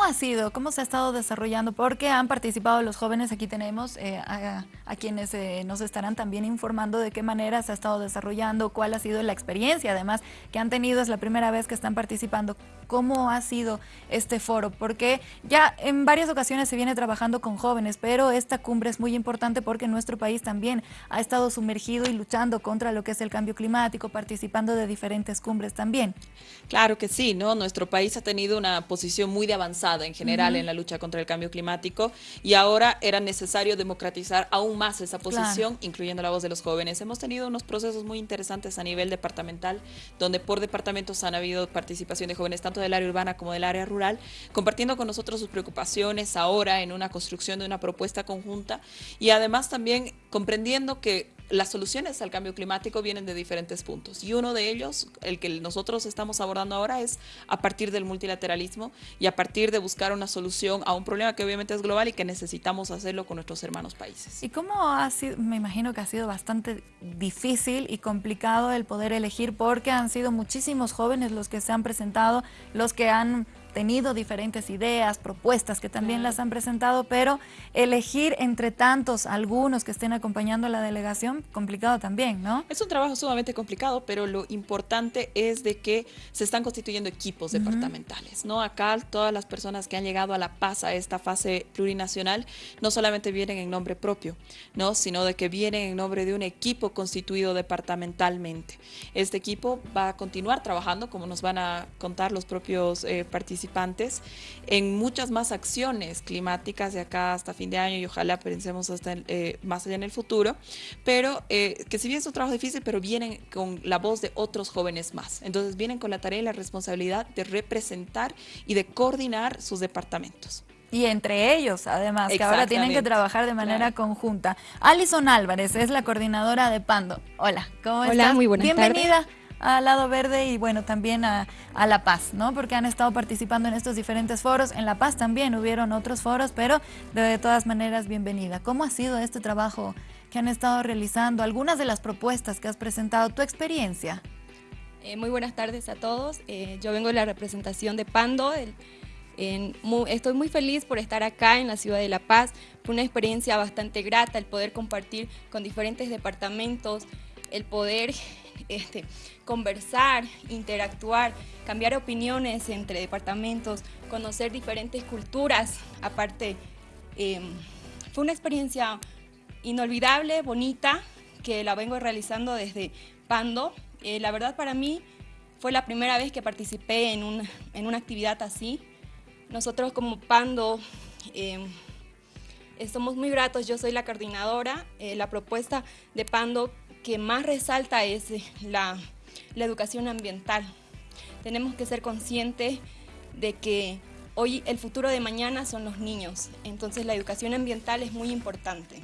¿Cómo ha sido? ¿Cómo se ha estado desarrollando? Porque han participado los jóvenes, aquí tenemos eh, a, quienes eh, nos estarán también informando de qué manera se ha estado desarrollando, cuál ha sido la experiencia además que han tenido, es la primera vez que están participando. ¿Cómo ha sido este foro? Porque ya en varias ocasiones se viene trabajando con jóvenes, pero esta cumbre es muy importante porque nuestro país también ha estado sumergido y luchando contra lo que es el cambio climático, participando de diferentes cumbres también. Claro que sí, ¿no? Nuestro país ha tenido una posición muy de avanzada en general en la lucha contra el cambio climático y ahora era necesario democratizar aún más esa posición, incluyendo la voz de los jóvenes. Hemos tenido unos procesos muy interesantes a nivel departamental, donde por departamentos han habido participación de jóvenes tanto del área urbana como del área rural, compartiendo con nosotros sus preocupaciones ahora en una construcción de una propuesta conjunta y además también comprendiendo que las soluciones al cambio climático vienen de diferentes puntos y uno de ellos, el que nosotros estamos abordando ahora, es a partir del multilateralismo y a partir de buscar una solución a un problema que obviamente es global y que necesitamos hacerlo con nuestros hermanos países. ¿Y cómo ha sido? Me imagino que ha sido bastante difícil y complicado el poder elegir porque han sido muchísimos jóvenes los que se han presentado, los que han tenido diferentes ideas, propuestas que también las han presentado, pero elegir entre tantos algunos que estén acompañando a la delegación, complicado también, ¿no? Es un trabajo sumamente complicado, pero lo importante es de que se están constituyendo equipos departamentales, ¿no? Acá todas las personas que han llegado a La Paz a esta fase plurinacional no solamente vienen en nombre propio, ¿no? Sino de que vienen en nombre de un equipo constituido departamentalmente. Este equipo va a continuar trabajando, como nos van a contar los propios eh, participantes participantes en muchas más acciones climáticas de acá hasta fin de año y ojalá pensemos hasta eh, más allá en el futuro, pero eh, que si bien es un trabajo difícil, pero vienen con la voz de otros jóvenes más. Entonces vienen con la tarea y la responsabilidad de representar y de coordinar sus departamentos. Y entre ellos, además, que ahora tienen que trabajar de manera conjunta. Alison Álvarez es la coordinadora de Pando. Hola, ¿cómo estás? Hola, muy buenas Bienvenida al lado verde y bueno, también a, La Paz, ¿no? Porque han estado participando en estos diferentes foros. En La Paz también hubieron otros foros, pero de todas maneras, bienvenida. ¿Cómo ha sido este trabajo que han estado realizando? Algunas de las propuestas que has presentado, tu experiencia. Eh, muy buenas tardes a todos. Eh, yo vengo de la representación de Pando. estoy muy feliz por estar acá en la ciudad de La Paz. Fue una experiencia bastante grata el poder compartir con diferentes departamentos, el poder este, conversar, interactuar, cambiar opiniones entre departamentos, conocer diferentes culturas. Aparte, em, fue una experiencia inolvidable, bonita, que la vengo realizando desde Pando. Eh, la verdad para mí fue la primera vez que participé en, una actividad así. Nosotros como Pando em, somos muy gratos, yo soy la coordinadora. Eh, la propuesta de Pando que más resalta es eh, la, educación ambiental. Tenemos que ser conscientes de que hoy el futuro de mañana son los niños, entonces la educación ambiental es muy importante.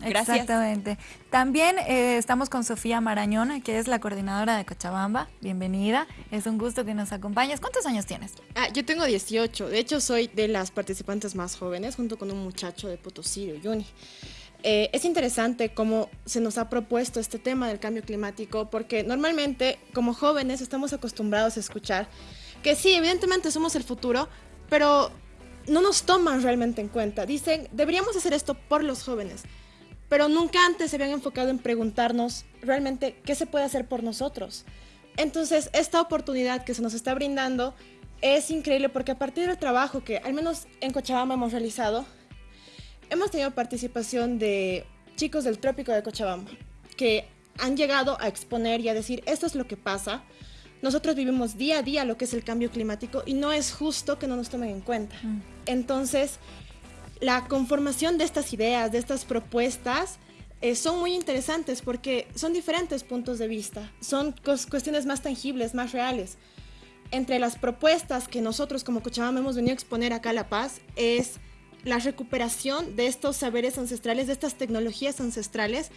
Gracias. Exactamente. También eh, estamos con Sofía Marañón, que es la coordinadora de Cochabamba. Bienvenida. Es un gusto que nos acompañes. ¿Cuántos años tienes? Ah, yo tengo 18. De hecho, soy de las participantes más jóvenes, junto con un muchacho de Potosí, Yuni. Eh, es interesante cómo se nos ha propuesto este tema del cambio climático, porque normalmente como jóvenes estamos acostumbrados a escuchar que sí, evidentemente somos el futuro, pero no nos toman realmente en cuenta. Dicen, deberíamos hacer esto por los jóvenes, pero nunca antes se habían enfocado en preguntarnos realmente qué se puede hacer por nosotros. Entonces, esta oportunidad que se nos está brindando es increíble porque a partir del trabajo que al menos en Cochabamba hemos realizado, hemos tenido participación de chicos del trópico de Cochabamba que han llegado a exponer y a decir, esto es lo que pasa. Nosotros vivimos día a día lo que es el cambio climático y no es justo que no nos tomen en cuenta. Mm. Entonces, la conformación de estas ideas, de estas propuestas, eh, son muy interesantes porque son diferentes puntos de vista, son cuestiones más tangibles, más reales. Entre las propuestas que nosotros como Cochabamba hemos venido a exponer acá a La Paz es la recuperación de estos saberes ancestrales, de estas tecnologías ancestrales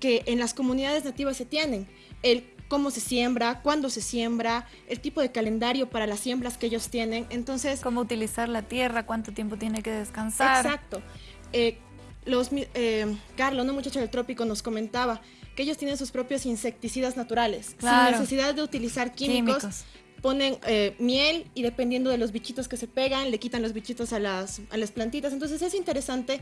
que en las comunidades nativas se tienen. El cómo se siembra, cuándo se siembra, el tipo de calendario para las siembras que ellos tienen. Entonces, cómo utilizar la tierra, cuánto tiempo tiene que descansar. Exacto. Eh, los, eh, Carlos, un muchacho del trópico, nos comentaba que ellos tienen sus propios insecticidas naturales, sin necesidad de utilizar químicos ponen eh, miel y dependiendo de los bichitos que se pegan, le quitan los bichitos a las, a las plantitas. Entonces es interesante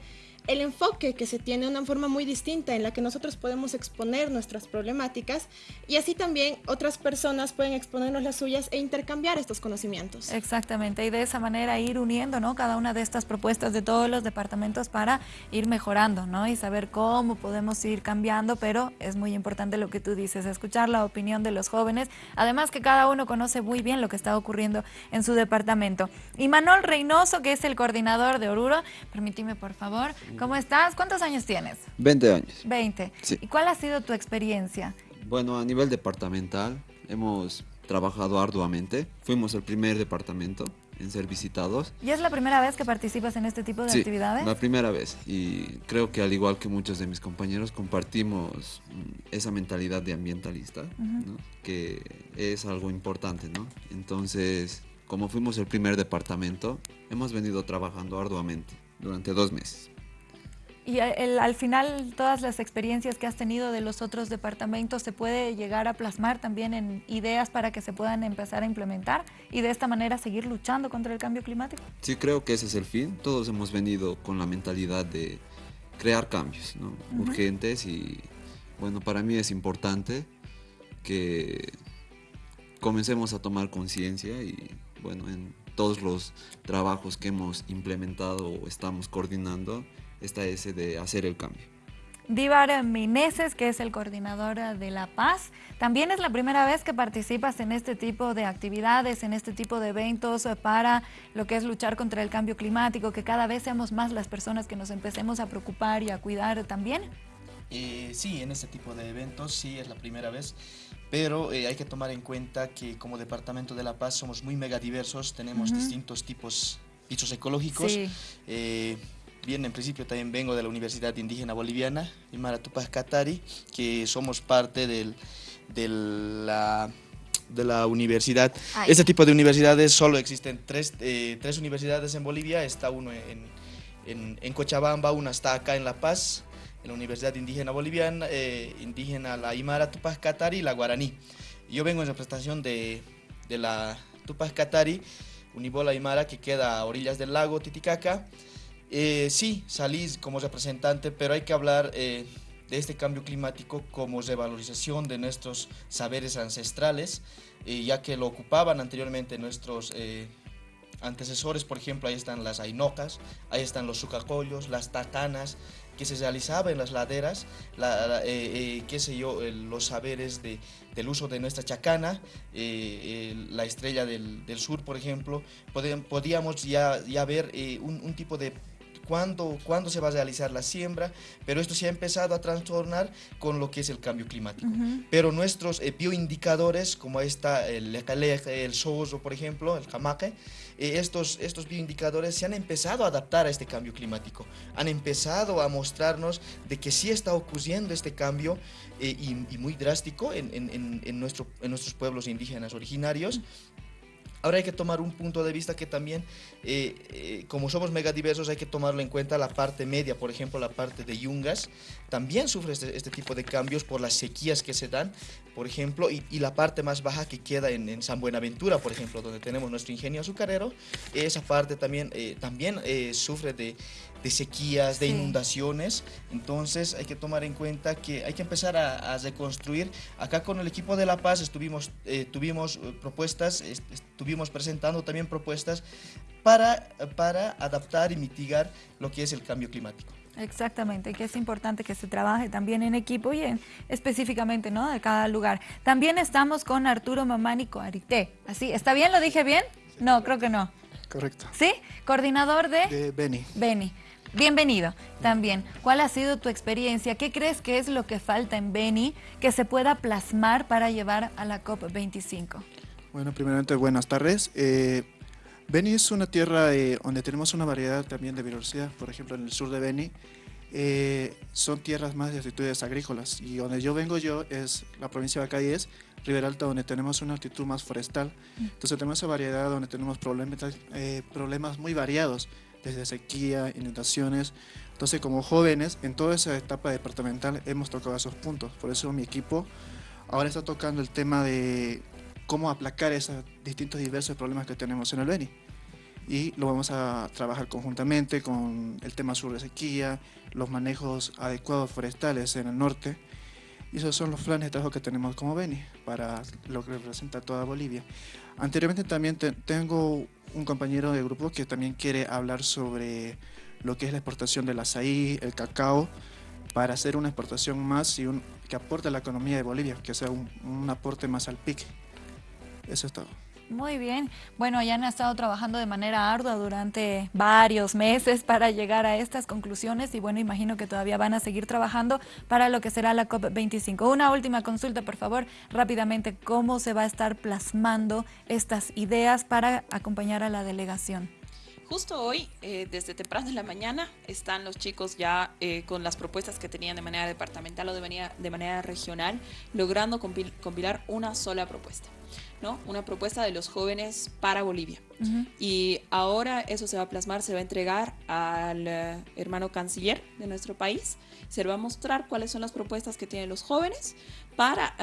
el enfoque que se tiene, una forma muy distinta en la que nosotros podemos exponer nuestras problemáticas y así también otras personas pueden exponernos las suyas e intercambiar estos conocimientos. Exactamente, y de esa manera ir uniendo ¿no? cada una de estas propuestas de todos los departamentos para ir mejorando ¿no? y saber cómo podemos ir cambiando, pero es muy importante lo que tú dices, escuchar la opinión de los jóvenes, además que cada uno conoce muy bien lo que está ocurriendo en su departamento. Y Manuel Reynoso, que es el coordinador de Oruro, permíteme por favor, ¿cómo estás? ¿Cuántos años tienes? 20 años. 20. ¿Y cuál ha sido tu experiencia? Bueno, a nivel departamental hemos trabajado arduamente. Fuimos el primer departamento en ser visitados. ¿Y es la primera vez que participas en este tipo de sí, actividades? la primera vez. Y creo que al igual que muchos de mis compañeros compartimos mm, esa mentalidad de ambientalista, ¿no? que es algo importante, ¿no? Entonces, como fuimos el primer departamento, hemos venido trabajando arduamente durante dos meses. Y el, al final, todas las experiencias que has tenido de los otros departamentos se puede llegar a plasmar también en ideas para que se puedan empezar a implementar y de esta manera seguir luchando contra el cambio climático. Sí, creo que ese es el fin. Todos hemos venido con la mentalidad de crear cambios ¿no? uh -huh. urgentes y bueno, para mí es importante que comencemos a tomar conciencia y bueno, en todos los trabajos que hemos implementado o estamos coordinando, está ese de hacer el cambio. Díbar Mineses, que es el coordinador de La Paz, también es la primera vez que participas en este tipo de actividades, en este tipo de eventos para lo que es luchar contra el cambio climático, que cada vez seamos más las personas que nos empecemos a preocupar y a cuidar también. Eh, sí, en este tipo de eventos sí es la primera vez, pero eh, hay que tomar en cuenta que como Departamento de La Paz somos muy megadiversos, tenemos uh -huh. distintos tipos pisos ecológicos. Sí. Eh, Bien, en principio también vengo de la Universidad Indígena Boliviana, Imara Tupac Katari, que somos parte del, de, la, de la universidad. Ay. Este tipo de universidades solo existen tres, eh, tres universidades en Bolivia, está uno en, en, en, Cochabamba, una está acá en La Paz, en la Universidad Indígena Boliviana, eh, indígena la Imara Tupac Katari y la Guaraní. Yo vengo en representación de, de la Tupac Katari, Unibola Imara, que queda a orillas del lago Titicaca. Eh, sí, salí como representante, pero hay que hablar eh, de este cambio climático como revalorización de nuestros saberes ancestrales, eh, ya que lo ocupaban anteriormente nuestros eh, antecesores, por ejemplo, ahí están las ainocas, ahí están los sucacollos, las tatanas, que se realizaba en las laderas, la, la, qué sé yo, los saberes de, del uso de nuestra chacana, la estrella del, sur, por ejemplo, podíamos ya, ver un tipo de cuándo, cuándo se va a realizar la siembra, pero esto se ha empezado a trastornar con lo que es el cambio climático. Uh -huh. Pero nuestros eh, bioindicadores, como está el lecaleje, el sozo, por ejemplo, el jamaque, eh, estos, estos bioindicadores se han empezado a adaptar a este cambio climático, han empezado a mostrarnos de que sí está ocurriendo este cambio eh, y, y, muy drástico en, en, en, nuestro, en nuestros pueblos indígenas originarios. Uh -huh Ahora hay que tomar un punto de vista que también, eh, eh, como somos megadiversos, hay que tomarlo en cuenta la parte media, por ejemplo, la parte de Yungas, también sufre este, este tipo de cambios por las sequías que se dan, por ejemplo, y, y la parte más baja que queda en, en, San Buenaventura, por ejemplo, donde tenemos nuestro ingenio azucarero, esa parte también, eh, también sufre de, de sequías, de sí. inundaciones. Entonces hay que tomar en cuenta que hay que empezar a, a reconstruir. Acá con el equipo de La Paz estuvimos, eh, tuvimos propuestas, estuvimos presentando también propuestas para, para adaptar y mitigar lo que es el cambio climático. Exactamente, que es importante que se trabaje también en equipo y en, específicamente ¿no? de cada lugar. También estamos con Arturo Mamani Coarité. ¿Así? ¿Está bien? ¿Lo dije bien? No, creo que no. Correcto. ¿Sí? Coordinador de... De Beni. Beni. Bienvenido también. ¿Cuál ha sido tu experiencia? ¿Qué crees que es lo que falta en Beni que se pueda plasmar para llevar a la COP25? Bueno, primeramente buenas tardes. Eh, Beni es una tierra eh, donde tenemos una variedad también de biodiversidad. Por ejemplo, en el sur de Beni eh, son tierras más de actitudes agrícolas y donde yo vengo yo es la provincia de Acayes, Riberalta, donde tenemos una actitud más forestal. Entonces tenemos esa variedad donde tenemos problemas, eh, problemas muy variados desde sequía, inundaciones. Entonces, como jóvenes, en toda esa etapa departamental hemos tocado esos puntos. Por eso mi equipo ahora está tocando el tema de cómo aplacar esos distintos diversos problemas que tenemos en el Beni. Y lo vamos a trabajar conjuntamente con el tema sur de sequía, los manejos adecuados forestales en el norte. Y esos son los planes de trabajo que tenemos como Beni para lo que representa toda Bolivia. Anteriormente también tengo un compañero de grupo que también quiere hablar sobre lo que es la exportación del azaí, el cacao, para hacer una exportación más y un, que aporte a la economía de Bolivia, que sea un, un aporte más al PIC. Eso es todo. Muy bien. Bueno, ya han estado trabajando de manera ardua durante varios meses para llegar a estas conclusiones y bueno, imagino que todavía van a seguir trabajando para lo que será la COP25. Una última consulta, por favor, rápidamente, ¿cómo se va a estar plasmando estas ideas para acompañar a la delegación? Justo hoy, eh, desde temprano en la mañana, están los chicos ya eh, con las propuestas que tenían de manera departamental o de manera, de manera regional, logrando compilar una sola propuesta. ¿no? Una propuesta de los jóvenes para Bolivia. Y ahora eso se va a plasmar, se va a entregar al eh, hermano canciller de nuestro país, se va a mostrar cuáles son las propuestas que tienen los jóvenes para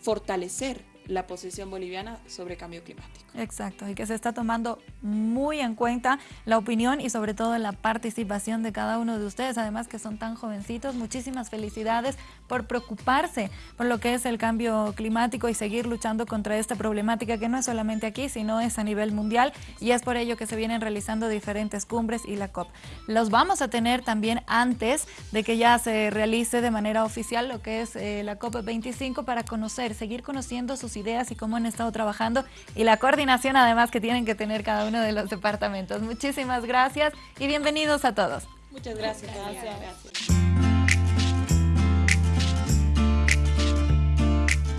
fortalecer la posición boliviana sobre cambio climático. Exacto, y que se está tomando muy en cuenta la opinión y sobre todo la participación de cada uno de ustedes, además que son tan jovencitos. Muchísimas felicidades por preocuparse por lo que es el cambio climático y seguir luchando contra esta problemática que no es solamente aquí, sino es a nivel mundial y es por ello que se vienen realizando diferentes cumbres y la COP. Los vamos a tener también antes de que ya se realice de manera oficial lo que es eh, la COP 25 para conocer, seguir conociendo sus ideas y cómo han estado trabajando y la coordinación además que tienen que tener cada uno de los departamentos. Muchísimas gracias y bienvenidos a todos. Muchas gracias. gracias.